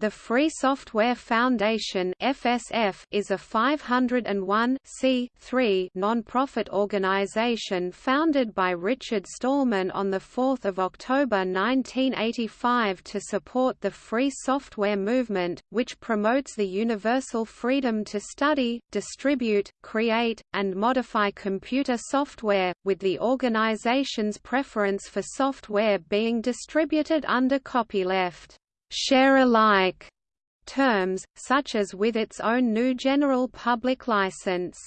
The Free Software Foundation (FSF) is a 501 non-profit organization founded by Richard Stallman on the 4th of October 1985 to support the free software movement, which promotes the universal freedom to study, distribute, create, and modify computer software, with the organization's preference for software being distributed under copyleft share-alike terms, such as with its own GNU General Public License.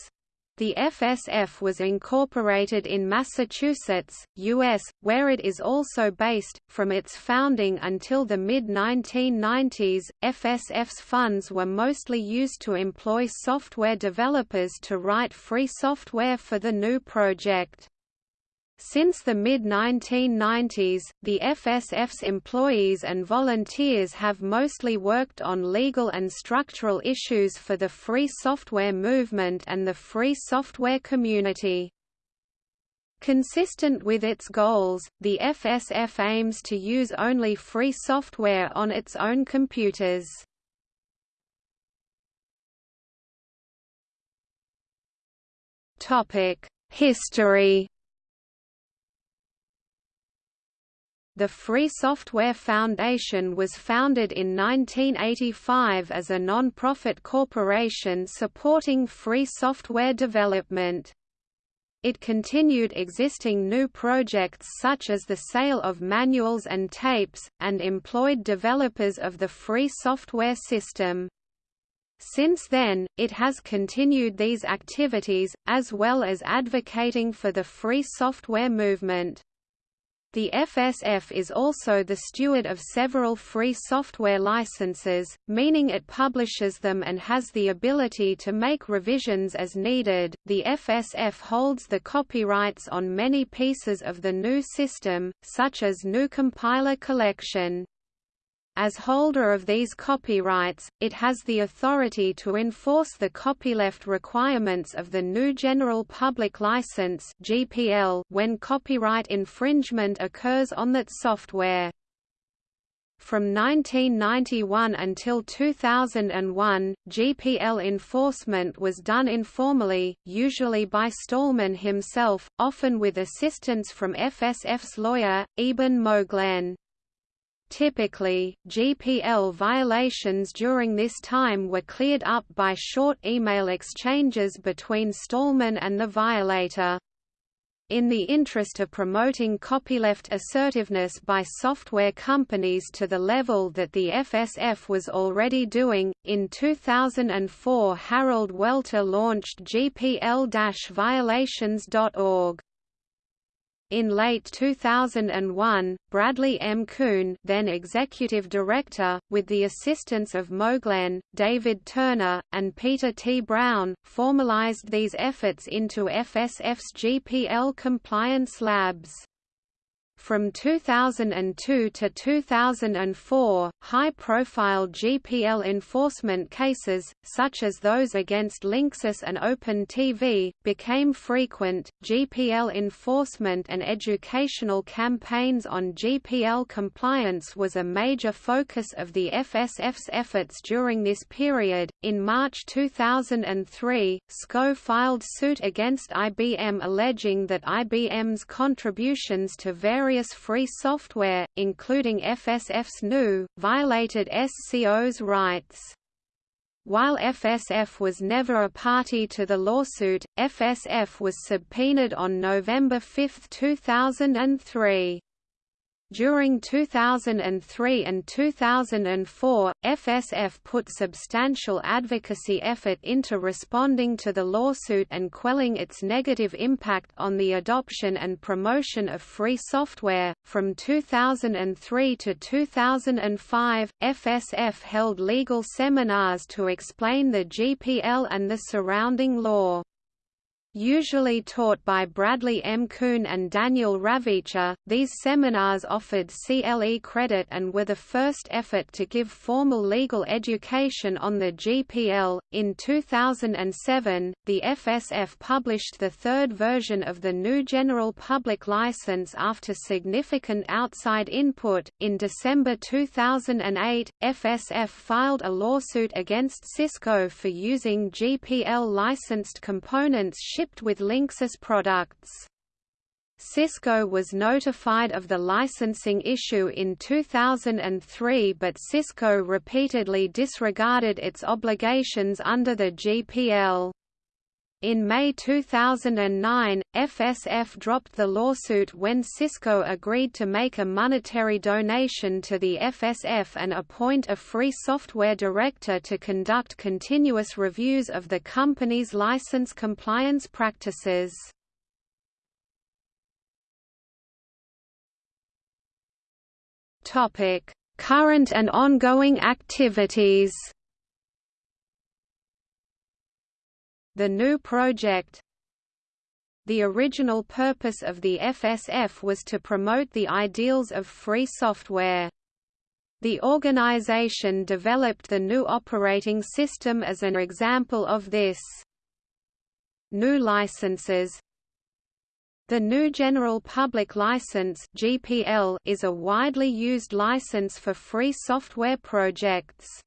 The FSF was incorporated in Massachusetts, U.S., where it is also based. From its founding until the mid 1990s, FSF's funds were mostly used to employ software developers to write free software for the GNU project. Since the mid-1990s, the FSF's employees and volunteers have mostly worked on legal and structural issues for the free software movement and the free software community. Consistent with its goals, the FSF aims to use only free software on its own computers. History The Free Software Foundation was founded in 1985 as a non-profit corporation supporting free software development. It continued existing GNU projects such as the sale of manuals and tapes, and employed developers of the free software system. Since then, it has continued these activities, as well as advocating for the free software movement. The FSF is also the steward of several free software licenses, meaning it publishes them and has the ability to make revisions as needed. The FSF holds the copyrights on many pieces of the GNU system, such as GNU Compiler Collection. As holder of these copyrights, it has the authority to enforce the copyleft requirements of the GNU General Public License (GPL) when copyright infringement occurs on that software. From 1991 until 2001, GPL enforcement was done informally, usually by Stallman himself, often with assistance from FSF's lawyer, Eben Moglen. Typically, GPL violations during this time were cleared up by short email exchanges between Stallman and the violator. In the interest of promoting copyleft assertiveness by software companies to the level that the FSF was already doing, in 2004 Harald Welte launched GPL-violations.org. In late 2001, Bradley M. Kuhn then executive director, with the assistance of Moglen, David Turner, and Peter T. Brown, formalized these efforts into FSF's GPL compliance labs. From 2002 to 2004, high-profile GPL enforcement cases, such as those against Linksys and OpenTV, became frequent. GPL enforcement and educational campaigns on GPL compliance was a major focus of the FSF's efforts during this period. In March 2003, SCO filed suit against IBM alleging that IBM's contributions to various various free software, including FSF's GNU, violated SCO's rights. While FSF was never a party to the lawsuit, FSF was subpoenaed on November 5, 2003. During 2003 and 2004, FSF put substantial advocacy effort into responding to the lawsuit and quelling its negative impact on the adoption and promotion of free software. From 2003 to 2005, FSF held legal seminars to explain the GPL and the surrounding law. Usually taught by Bradley M. Kuhn and Daniel Ravicher, these seminars offered CLE credit and were the first effort to give formal legal education on the GPL. In 2007, the FSF published the third version of the GNU General Public License after significant outside input. In December 2008, FSF filed a lawsuit against Cisco for using GPL licensed components shipped with Linksys products. Cisco was notified of the licensing issue in 2003 but Cisco repeatedly disregarded its obligations under the GPL. In May 2009, FSF dropped the lawsuit when Cisco agreed to make a monetary donation to the FSF and appoint a free software director to conduct continuous reviews of the company's license compliance practices. Current and ongoing activities The GNU project The original purpose of the FSF was to promote the ideals of free software. The organization developed the GNU operating system as an example of this. GNU licenses The GNU General Public License (GPL) is a widely used license for free software projects.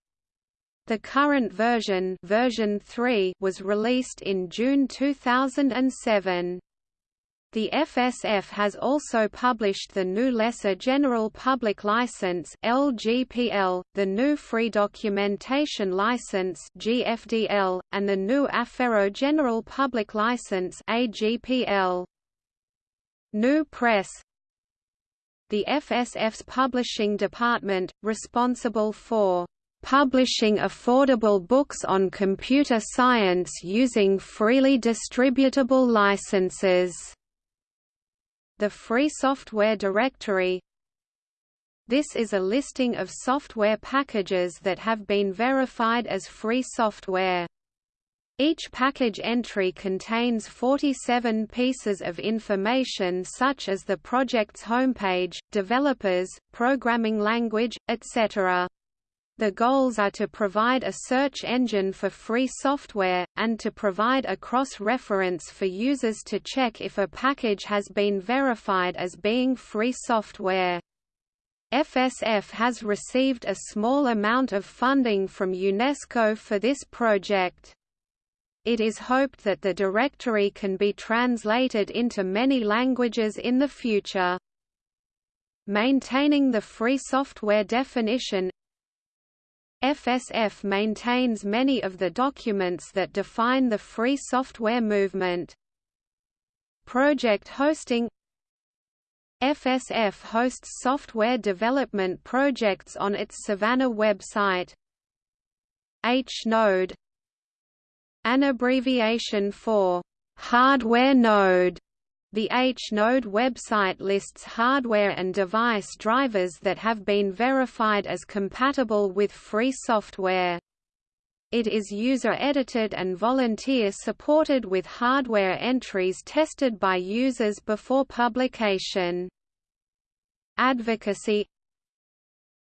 The current version, version 3 was released in June 2007. The FSF has also published the GNU Lesser General Public License (LGPL), the GNU Free Documentation License (GFDL), and the GNU Affero General Public License (AGPL). GNU Press The FSF's publishing department, responsible for publishing affordable books on computer science using freely distributable licenses. The Free Software Directory This is a listing of software packages that have been verified as free software. Each package entry contains 47 pieces of information such as the project's homepage, developers, programming language, etc. The goals are to provide a search engine for free software, and to provide a cross-reference for users to check if a package has been verified as being free software. FSF has received a small amount of funding from UNESCO for this project. It is hoped that the directory can be translated into many languages in the future. Maintaining the free software definition FSF maintains many of the documents that define the free software movement. Project hosting FSF hosts software development projects on its Savannah website. H-Node An abbreviation for hardware node the H-Node website lists hardware and device drivers that have been verified as compatible with free software. It is user-edited and volunteer-supported with hardware entries tested by users before publication. Advocacy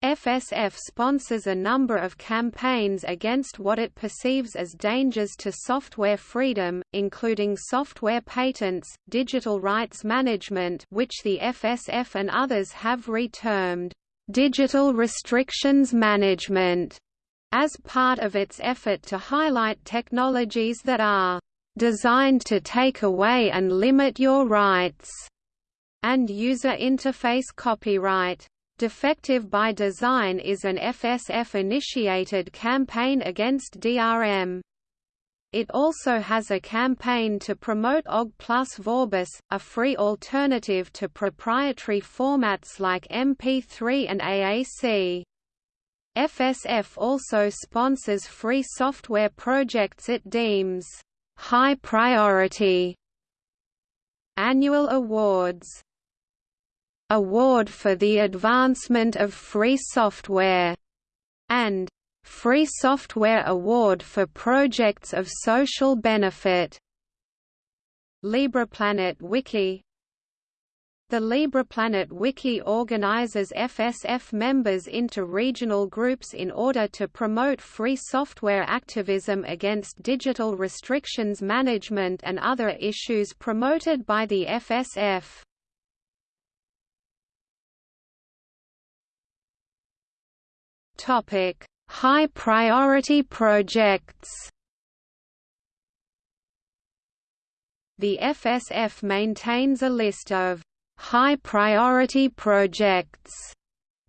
FSF sponsors a number of campaigns against what it perceives as dangers to software freedom, including software patents, digital rights management which the FSF and others have retermed, "...digital restrictions management", as part of its effort to highlight technologies that are "...designed to take away and limit your rights", and user interface copyright. Defective by Design is an FSF-initiated campaign against DRM. It also has a campaign to promote OGG plus Vorbis, a free alternative to proprietary formats like MP3 and AAC. FSF also sponsors free software projects it deems high priority. Annual awards Award for the Advancement of Free Software, and Free Software Award for Projects of Social Benefit. LibrePlanet Wiki the LibrePlanet Wiki organizes FSF members into regional groups in order to promote free software activism against digital restrictions management and other issues promoted by the FSF. Topic: High priority projects. The FSF maintains a list of high-priority projects,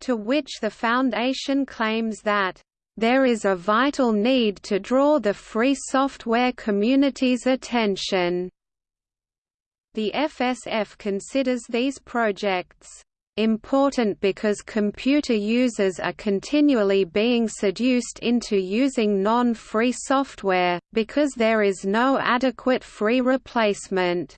to which the Foundation claims that there is a vital need to draw the free software community's attention. The FSF considers these projects important because computer users are continually being seduced into using non-free software, because there is no adequate free replacement.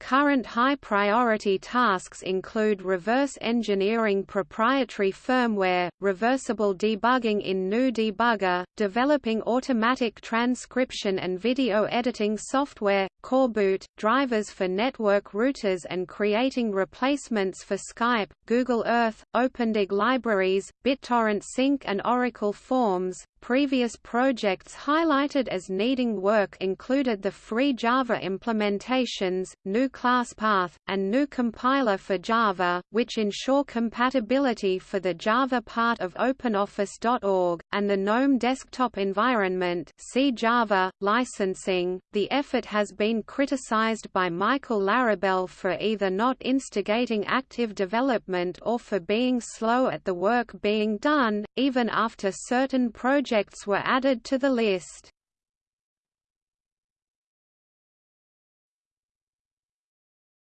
Current high-priority tasks include reverse engineering proprietary firmware, reversible debugging in GNU Debugger, developing automatic transcription and video editing software, coreboot, drivers for network routers and creating replacements for Skype, Google Earth, OpenDWG libraries, BitTorrent Sync and Oracle Forms, Previous projects highlighted as needing work included the free Java implementations, GNU ClassPath, and GNU Compiler for Java, which ensure compatibility for the Java part of OpenOffice.org, and the GNOME desktop environment see Java, licensing. The effort has been criticized by Michael Larabel for either not instigating active development or for being slow at the work being done, even after certain projects projects were added to the list.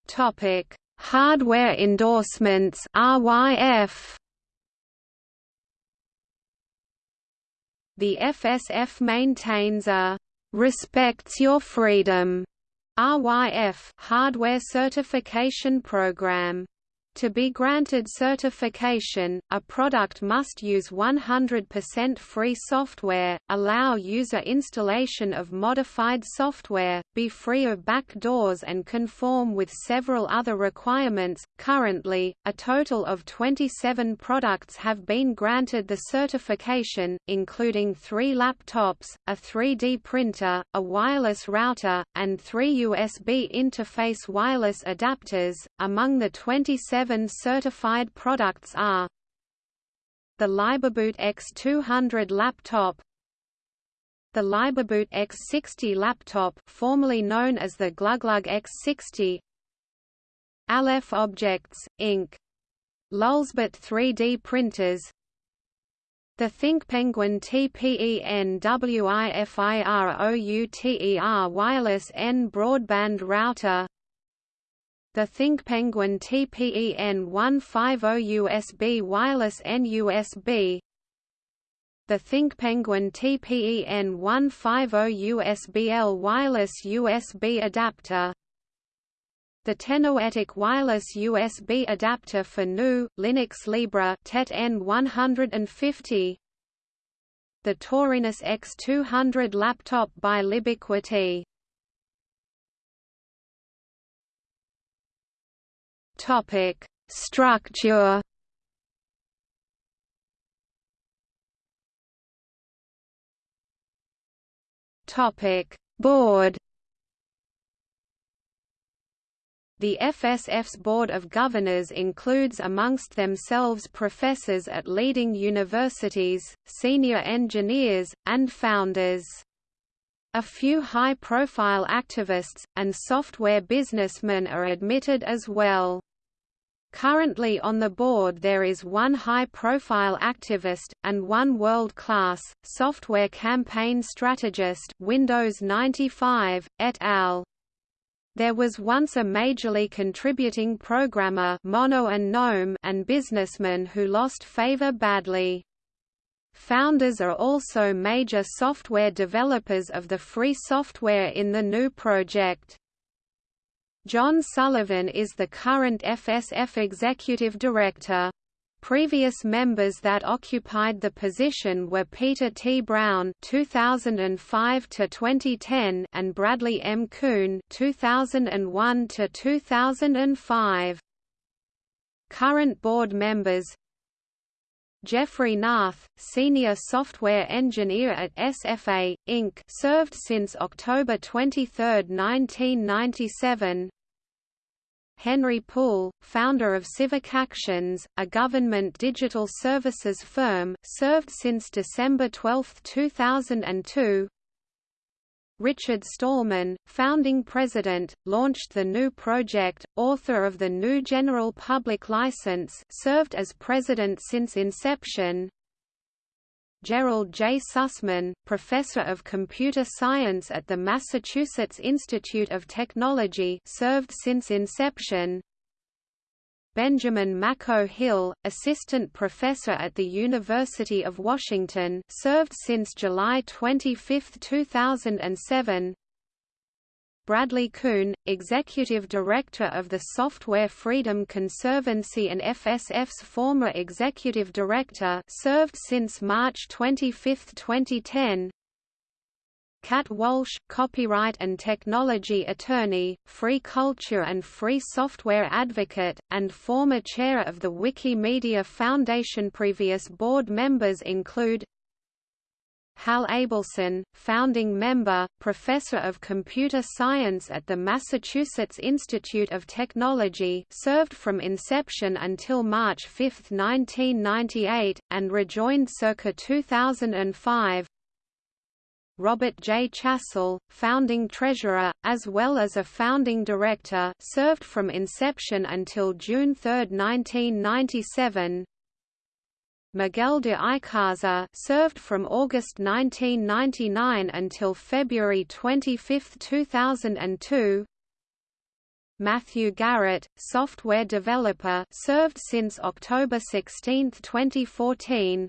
Topic: Hardware endorsements (RYF). The FSF maintains a respects your freedom RYF hardware certification program. To be granted certification, a product must use 100% free software, allow user installation of modified software, be free of backdoors and conform with several other requirements. Currently, a total of 27 products have been granted the certification, including three laptops, a 3D printer, a wireless router, and three USB interface wireless adapters. Among the 27 seven certified products are the LibreBoot X200 laptop the LibreBoot X60 laptop formerly known as the Gluglug X60 Aleph Objects, Inc. Lulzbot 3D printers the ThinkPenguin TPENWIFIROUTER wireless N broadband router the ThinkPenguin TPEN150 USB wireless NUSB The ThinkPenguin TPEN150 USB-L wireless USB adapter. The Technoethical wireless USB adapter for GNU, Linux Libre TET N150 The Taurinus X200 laptop by Libiquity Topic: Structure. Topic: Board. The FSF's Board of Governors includes amongst themselves professors at leading universities, senior engineers, and founders. A few high-profile activists, and software businessmen are admitted as well. Currently on the board there is one high-profile activist, and one world-class, software campaign strategist Windows 95, et al. There was once a majorly contributing programmer Mono and Gnome and businessman who lost favor badly. Founders are also major software developers of the free software in the GNU project. John Sullivan is the current FSF Executive Director. Previous members that occupied the position were Peter T. Brown (2005 to 2010) and Bradley M. Kuhn (2001 to 2005). Current board members Geoffrey Knauth, senior software engineer at SFA, Inc. served since October 23, 1997 Henry Poole, founder of Civic Actions, a government digital services firm, served since December 12, 2002. Richard Stallman, founding president, launched the GNU project, author of the GNU General Public License, served as president since inception. Gerald J. Sussman, professor of computer science at the Massachusetts Institute of Technology served since inception. Benjamin Mako Hill, assistant professor at the University of Washington served since July 25, 2007. Bradley Kuhn, Executive Director of the Software Freedom Conservancy and FSF's former Executive Director served since March 25, 2010 Kat Walsh, copyright and technology attorney, free culture and free software advocate, and former chair of the Wikimedia Foundation. Previous board members include Hal Abelson, founding member, professor of computer science at the Massachusetts Institute of Technology served from inception until March 5, 1998, and rejoined circa 2005 Robert J. Chassell, founding treasurer, as well as a founding director served from inception until June 3, 1997 Miguel de Icaza served from August 1999 until February 25, 2002. Matthew Garrett, software developer, served since October 16, 2014.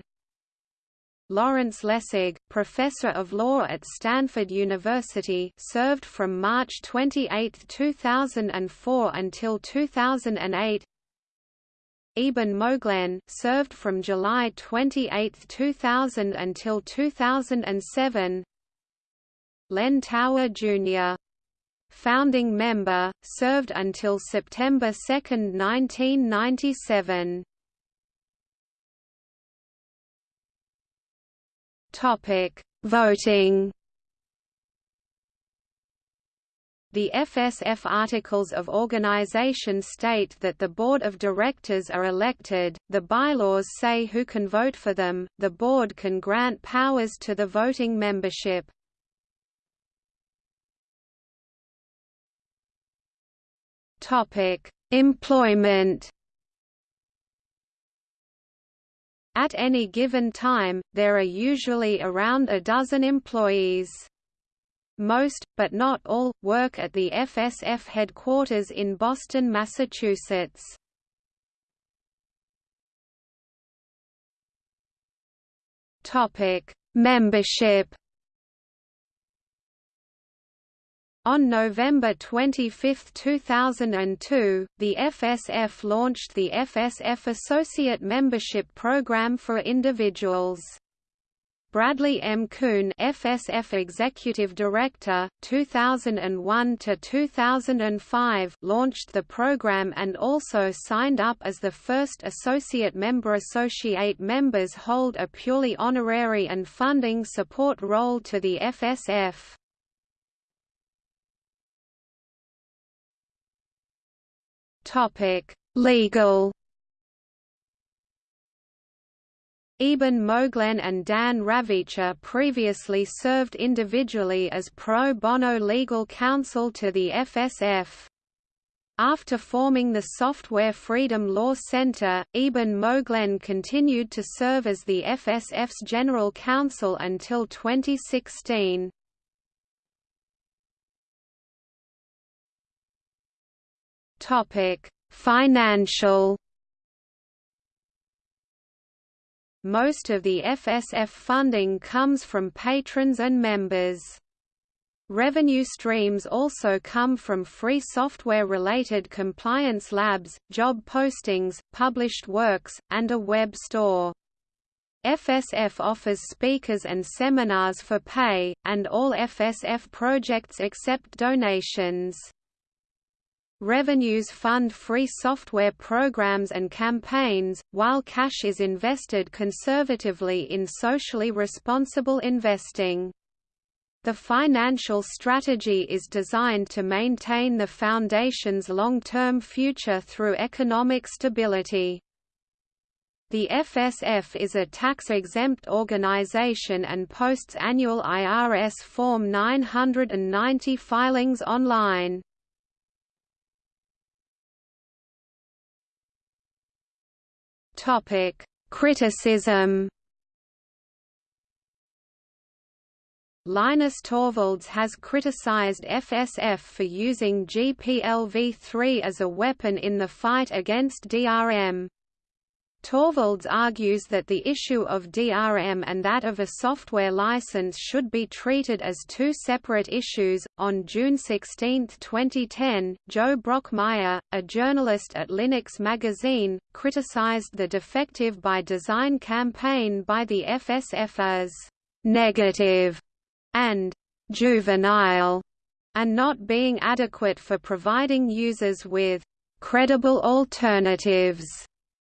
Lawrence Lessig, professor of law at Stanford University, served from March 28, 2004 until 2008. Eben Moglen served from July 28, 2000 until 2007. Len Tower Jr. Founding member, served until September 2, 1997. Topic: Voting The FSF Articles of Organization state that the Board of Directors are elected, the bylaws say who can vote for them, the Board can grant powers to the voting membership. Employment At any given time, there are usually around a dozen employees. Most, but not all, work at the FSF headquarters in Boston, Massachusetts. Topic: Membership. On November 25, 2002, the FSF launched the FSF Associate Membership Program for individuals. Bradley M. Kuhn, FSF Executive Director, 2001 to 2005, launched the program and also signed up as the first associate member. Associate members hold a purely honorary and funding support role to the FSF. Legal Eben Moglen and Dan Ravicher previously served individually as pro bono legal counsel to the FSF. After forming the Software Freedom Law Center, Eben Moglen continued to serve as the FSF's general counsel until 2016. Financial Most of the FSF funding comes from patrons and members. Revenue streams also come from free software-related compliance labs, job postings, published works, and a web store. FSF offers speakers and seminars for pay, and all FSF projects accept donations. Revenues fund free software programs and campaigns, while cash is invested conservatively in socially responsible investing. The financial strategy is designed to maintain the foundation's long-term future through economic stability. The FSF is a tax-exempt organization and posts annual IRS Form 990 filings online. Criticism Linus Torvalds has criticized FSF for using GPLv3 as a weapon in the fight against DRM. Torvalds argues that the issue of DRM and that of a software license should be treated as two separate issues. On June 16, 2010, Joe Brockmeier, a journalist at Linux Magazine, criticized the defective by design campaign by the FSF as negative and juvenile, and not being adequate for providing users with credible alternatives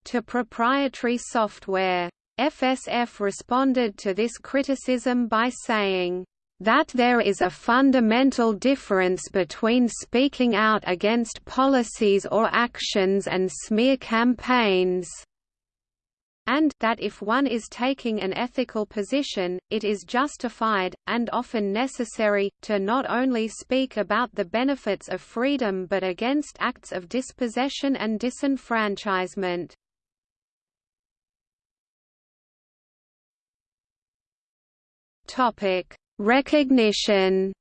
to proprietary software. FSF responded to this criticism by saying, that there is a fundamental difference between speaking out against policies or actions and smear campaigns and that if one is taking an ethical position, it is justified, and often necessary, to not only speak about the benefits of freedom but against acts of dispossession and disenfranchisement. Recognition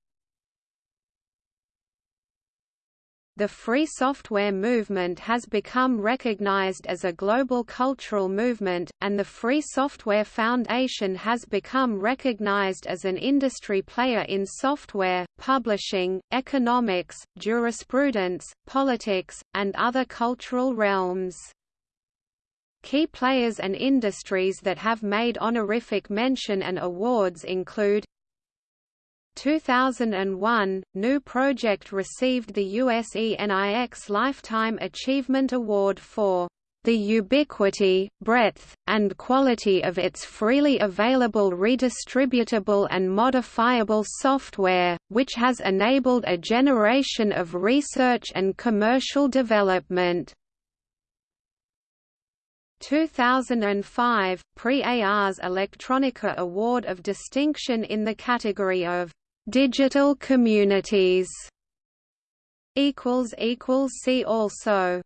The free software movement has become recognized as a global cultural movement, and the Free Software Foundation has become recognized as an industry player in software, publishing, economics, jurisprudence, politics, and other cultural realms. Key players and industries that have made honorific mention and awards include 2001, GNU Project received the USENIX Lifetime Achievement Award for the ubiquity, breadth, and quality of its freely available redistributable and modifiable software, which has enabled a generation of research and commercial development. 2005, Prix Ars Electronica Award of Distinction in the category of Digital communities see also